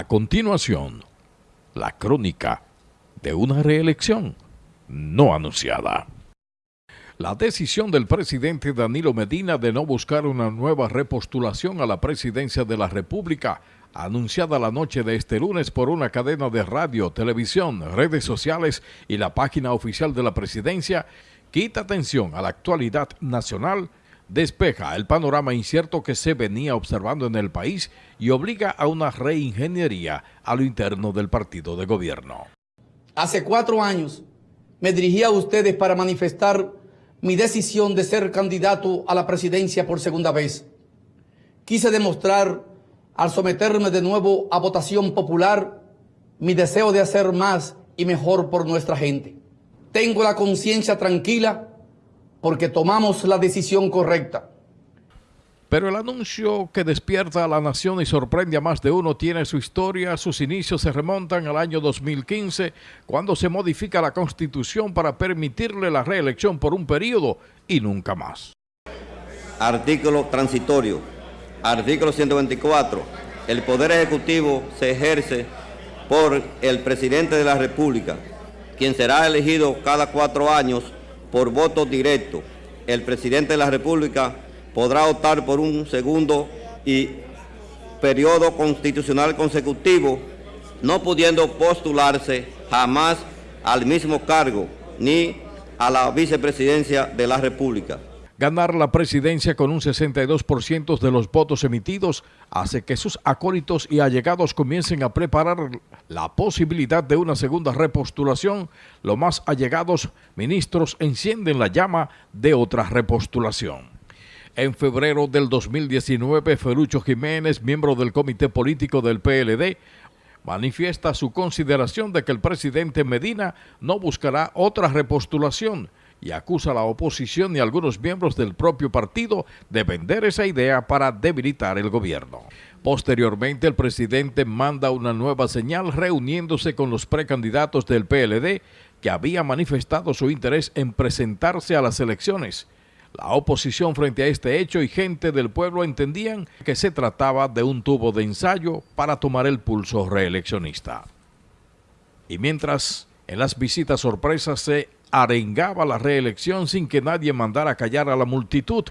A continuación, la crónica de una reelección no anunciada. La decisión del presidente Danilo Medina de no buscar una nueva repostulación a la presidencia de la República, anunciada la noche de este lunes por una cadena de radio, televisión, redes sociales y la página oficial de la presidencia, quita atención a la actualidad nacional, despeja el panorama incierto que se venía observando en el país y obliga a una reingeniería a lo interno del partido de gobierno. Hace cuatro años me dirigí a ustedes para manifestar mi decisión de ser candidato a la presidencia por segunda vez. Quise demostrar, al someterme de nuevo a votación popular, mi deseo de hacer más y mejor por nuestra gente. Tengo la conciencia tranquila porque tomamos la decisión correcta. Pero el anuncio que despierta a la nación y sorprende a más de uno tiene su historia. Sus inicios se remontan al año 2015, cuando se modifica la Constitución para permitirle la reelección por un periodo y nunca más. Artículo transitorio. Artículo 124. El Poder Ejecutivo se ejerce por el Presidente de la República, quien será elegido cada cuatro años por voto directo. El Presidente de la República podrá optar por un segundo y periodo constitucional consecutivo, no pudiendo postularse jamás al mismo cargo ni a la vicepresidencia de la República. Ganar la presidencia con un 62% de los votos emitidos hace que sus acólitos y allegados comiencen a preparar la posibilidad de una segunda repostulación. Los más allegados ministros encienden la llama de otra repostulación. En febrero del 2019, Ferucho Jiménez, miembro del comité político del PLD, manifiesta su consideración de que el presidente Medina no buscará otra repostulación y acusa a la oposición y algunos miembros del propio partido de vender esa idea para debilitar el gobierno. Posteriormente, el presidente manda una nueva señal reuniéndose con los precandidatos del PLD que había manifestado su interés en presentarse a las elecciones la oposición frente a este hecho y gente del pueblo entendían que se trataba de un tubo de ensayo para tomar el pulso reeleccionista. Y mientras en las visitas sorpresas se arengaba la reelección sin que nadie mandara callar a la multitud,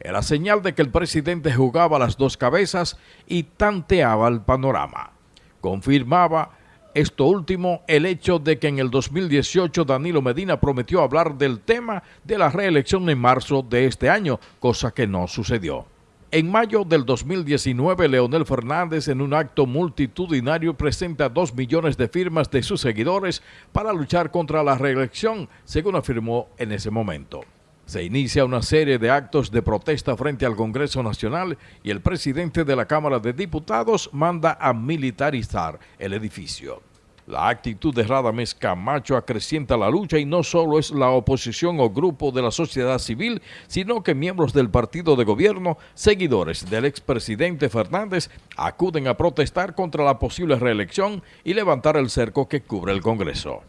era señal de que el presidente jugaba las dos cabezas y tanteaba el panorama. Confirmaba esto último, el hecho de que en el 2018 Danilo Medina prometió hablar del tema de la reelección en marzo de este año, cosa que no sucedió. En mayo del 2019, Leonel Fernández en un acto multitudinario presenta dos millones de firmas de sus seguidores para luchar contra la reelección, según afirmó en ese momento. Se inicia una serie de actos de protesta frente al Congreso Nacional y el presidente de la Cámara de Diputados manda a militarizar el edificio. La actitud de Radames Camacho acrecienta la lucha y no solo es la oposición o grupo de la sociedad civil, sino que miembros del partido de gobierno, seguidores del expresidente Fernández, acuden a protestar contra la posible reelección y levantar el cerco que cubre el Congreso.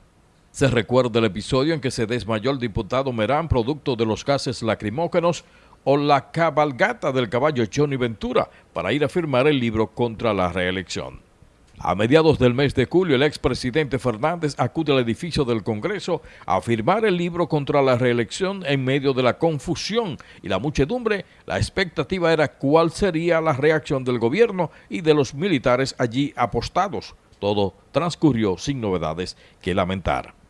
Se recuerda el episodio en que se desmayó el diputado Merán producto de los gases lacrimógenos o la cabalgata del caballo Johnny Ventura para ir a firmar el libro contra la reelección. A mediados del mes de julio, el expresidente Fernández acude al edificio del Congreso a firmar el libro contra la reelección en medio de la confusión y la muchedumbre. La expectativa era cuál sería la reacción del gobierno y de los militares allí apostados. Todo transcurrió sin novedades que lamentar.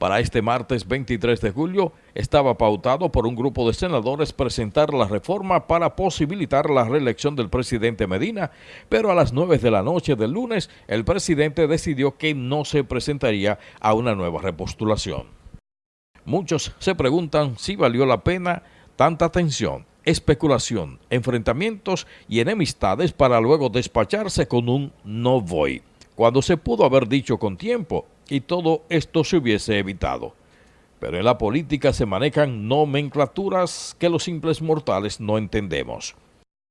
Para este martes 23 de julio estaba pautado por un grupo de senadores presentar la reforma para posibilitar la reelección del presidente Medina, pero a las 9 de la noche del lunes el presidente decidió que no se presentaría a una nueva repostulación. Muchos se preguntan si valió la pena tanta tensión, especulación, enfrentamientos y enemistades para luego despacharse con un no voy, cuando se pudo haber dicho con tiempo y todo esto se hubiese evitado. Pero en la política se manejan nomenclaturas que los simples mortales no entendemos.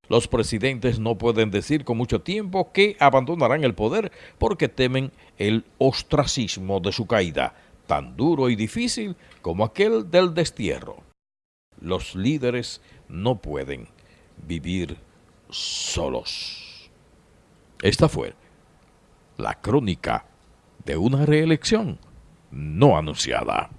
Los presidentes no pueden decir con mucho tiempo que abandonarán el poder porque temen el ostracismo de su caída, tan duro y difícil como aquel del destierro. Los líderes no pueden vivir solos. Esta fue la crónica de una reelección no anunciada.